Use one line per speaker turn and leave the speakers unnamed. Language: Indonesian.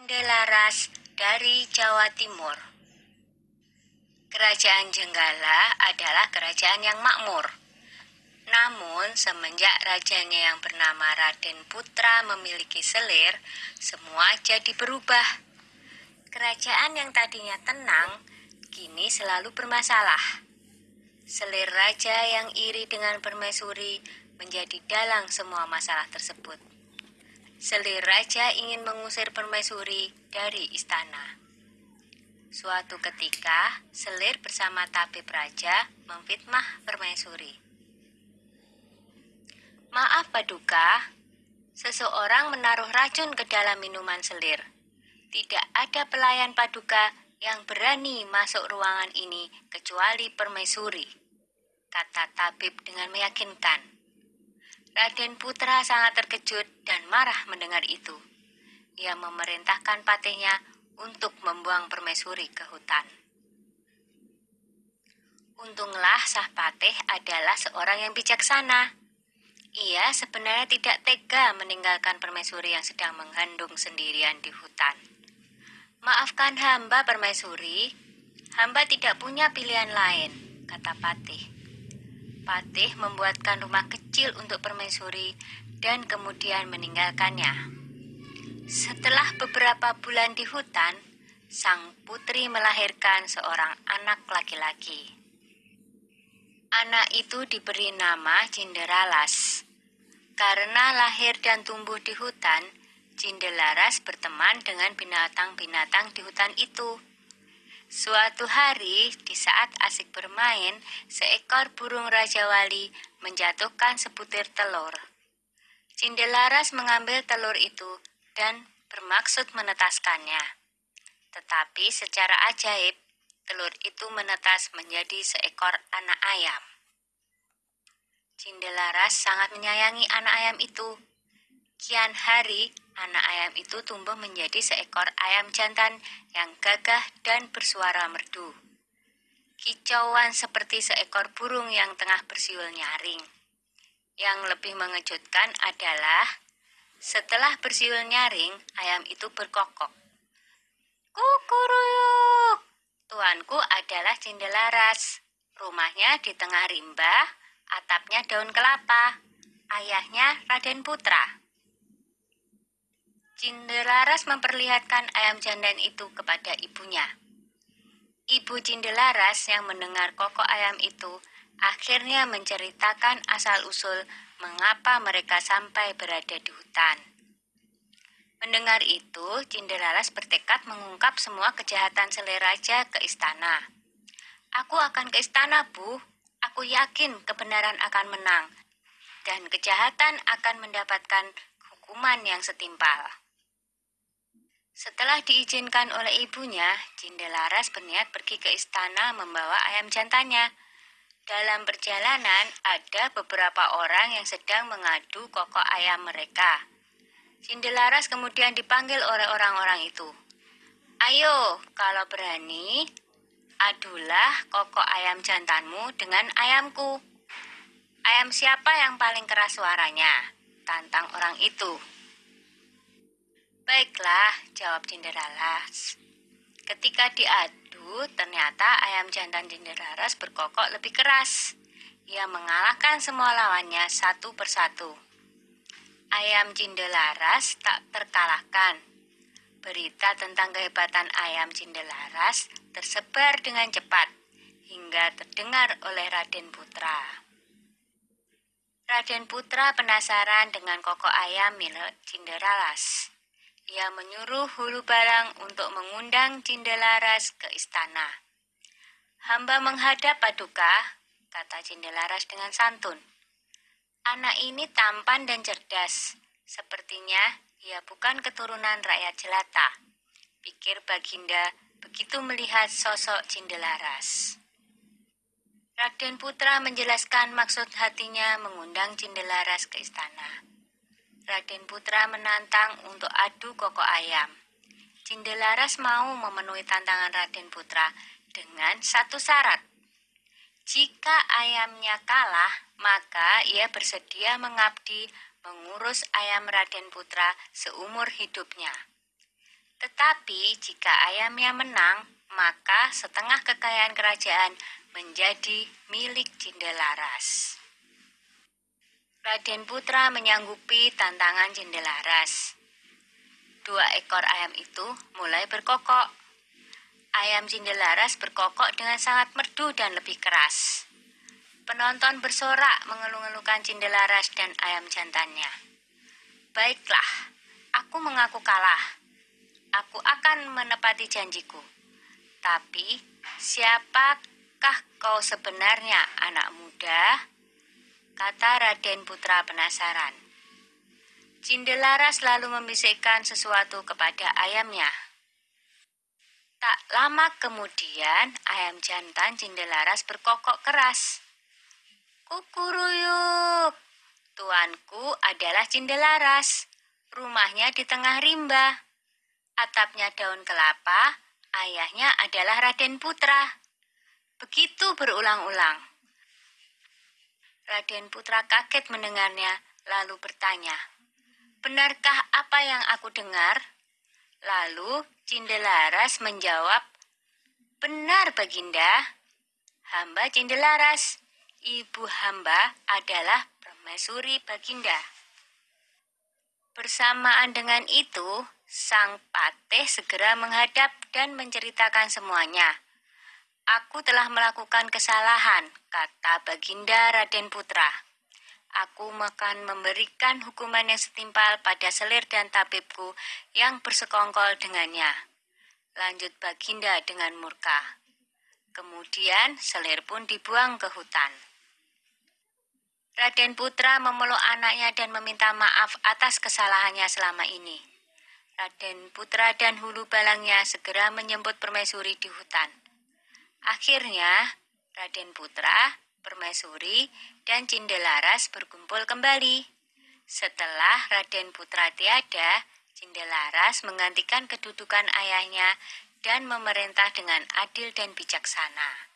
Cindelaras dari Jawa Timur. Kerajaan Jenggala adalah kerajaan yang makmur. Namun, semenjak rajanya yang bernama Raden Putra memiliki selir, semua jadi berubah. Kerajaan yang tadinya tenang, kini selalu bermasalah. Selir raja yang iri dengan permaisuri menjadi dalang semua masalah tersebut. Selir raja ingin mengusir permaisuri dari istana. Suatu ketika, Selir bersama tabib raja memfitnah permaisuri. Maaf Paduka, seseorang menaruh racun ke dalam minuman Selir. Tidak ada pelayan Paduka yang berani masuk ruangan ini kecuali permaisuri, kata tabib dengan meyakinkan. Raden Putra sangat terkejut dan marah mendengar itu. Ia memerintahkan patihnya untuk membuang permaisuri ke hutan. Untunglah Sah Patih adalah seorang yang bijaksana. Ia sebenarnya tidak tega meninggalkan permaisuri yang sedang mengandung sendirian di hutan. Maafkan hamba permaisuri, hamba tidak punya pilihan lain, kata Patih. Patih membuatkan rumah kecil untuk permaisuri dan kemudian meninggalkannya. Setelah beberapa bulan di hutan, sang putri melahirkan seorang anak laki-laki. Anak itu diberi nama Cinderalas. Karena lahir dan tumbuh di hutan, Cindelaras berteman dengan binatang-binatang di hutan itu. Suatu hari, di saat asik bermain, seekor burung Raja Wali menjatuhkan sebutir telur. Cindelaras mengambil telur itu dan bermaksud menetaskannya. Tetapi secara ajaib, telur itu menetas menjadi seekor anak ayam. Cindelaras sangat menyayangi anak ayam itu. Kian hari, anak ayam itu tumbuh menjadi seekor ayam jantan yang gagah dan bersuara merdu. Kicauan seperti seekor burung yang tengah bersiul nyaring. Yang lebih mengejutkan adalah setelah bersiul nyaring, ayam itu berkokok. Kukuruyuk! Tuanku adalah Cindelaras. Rumahnya di tengah rimba, atapnya daun kelapa. Ayahnya Raden Putra. Cindelaras memperlihatkan ayam jantan itu kepada ibunya. Ibu Cindelaras yang mendengar kokok ayam itu akhirnya menceritakan asal-usul mengapa mereka sampai berada di hutan. Mendengar itu, Cindelaras bertekad mengungkap semua kejahatan seleraja ke istana. Aku akan ke istana, Bu. Aku yakin kebenaran akan menang dan kejahatan akan mendapatkan hukuman yang setimpal. Setelah diizinkan oleh ibunya, Cindelaras berniat pergi ke istana membawa ayam jantannya. Dalam perjalanan, ada beberapa orang yang sedang mengadu kokok ayam mereka. Cindelaras kemudian dipanggil oleh orang-orang itu. Ayo, kalau berani, adulah kokok ayam jantanmu dengan ayamku. Ayam siapa yang paling keras suaranya? Tantang orang itu. Baiklah, jawab Cinderalas. Ketika diadu, ternyata ayam jantan Cinderalas berkokok lebih keras. Ia mengalahkan semua lawannya satu persatu. Ayam Cindelaras tak terkalahkan. Berita tentang kehebatan ayam Cindelaras tersebar dengan cepat hingga terdengar oleh Raden Putra. Raden Putra penasaran dengan kokok ayam milik Cinderalas. Ia menyuruh hulu barang untuk mengundang Cindelaras ke istana. Hamba menghadap paduka, kata Cindelaras dengan santun. Anak ini tampan dan cerdas. Sepertinya ia bukan keturunan rakyat jelata. Pikir Baginda begitu melihat sosok Cindelaras. Raden Putra menjelaskan maksud hatinya mengundang Cindelaras ke istana. Raden Putra menantang untuk adu koko ayam. Cindelaras mau memenuhi tantangan Raden Putra dengan satu syarat. Jika ayamnya kalah, maka ia bersedia mengabdi mengurus ayam Raden Putra seumur hidupnya. Tetapi jika ayamnya menang, maka setengah kekayaan kerajaan menjadi milik Cindelaras. Raden Putra menyanggupi tantangan Cindelaras. Dua ekor ayam itu mulai berkokok. Ayam Cindelaras berkokok dengan sangat merdu dan lebih keras. Penonton bersorak mengeluh-elukan Cindelaras dan ayam jantannya. Baiklah, aku mengaku kalah. Aku akan menepati janjiku. Tapi, siapakah kau sebenarnya, anak muda? Kata Raden Putra penasaran. Cindelaras lalu membisikkan sesuatu kepada ayamnya. Tak lama kemudian, ayam jantan Cindelaras berkokok keras. Kukuruyuk, tuanku adalah Cindelaras. Rumahnya di tengah rimba. Atapnya daun kelapa, ayahnya adalah Raden Putra. Begitu berulang-ulang. Raden Putra kaget mendengarnya, lalu bertanya, Benarkah apa yang aku dengar? Lalu Cindelaras menjawab, Benar, Baginda. Hamba Cindelaras, ibu hamba adalah permaisuri Baginda. Bersamaan dengan itu, sang patih segera menghadap dan menceritakan semuanya. Aku telah melakukan kesalahan, kata Baginda Raden Putra. Aku akan memberikan hukuman yang setimpal pada selir dan tabibku yang bersekongkol dengannya. Lanjut Baginda dengan murka. Kemudian selir pun dibuang ke hutan. Raden Putra memeluk anaknya dan meminta maaf atas kesalahannya selama ini. Raden Putra dan hulu balangnya segera menyebut permaisuri di hutan. Akhirnya, Raden Putra, Permaisuri, dan Cindelaras berkumpul kembali. Setelah Raden Putra tiada, Cindelaras menggantikan kedudukan ayahnya dan memerintah dengan adil dan bijaksana.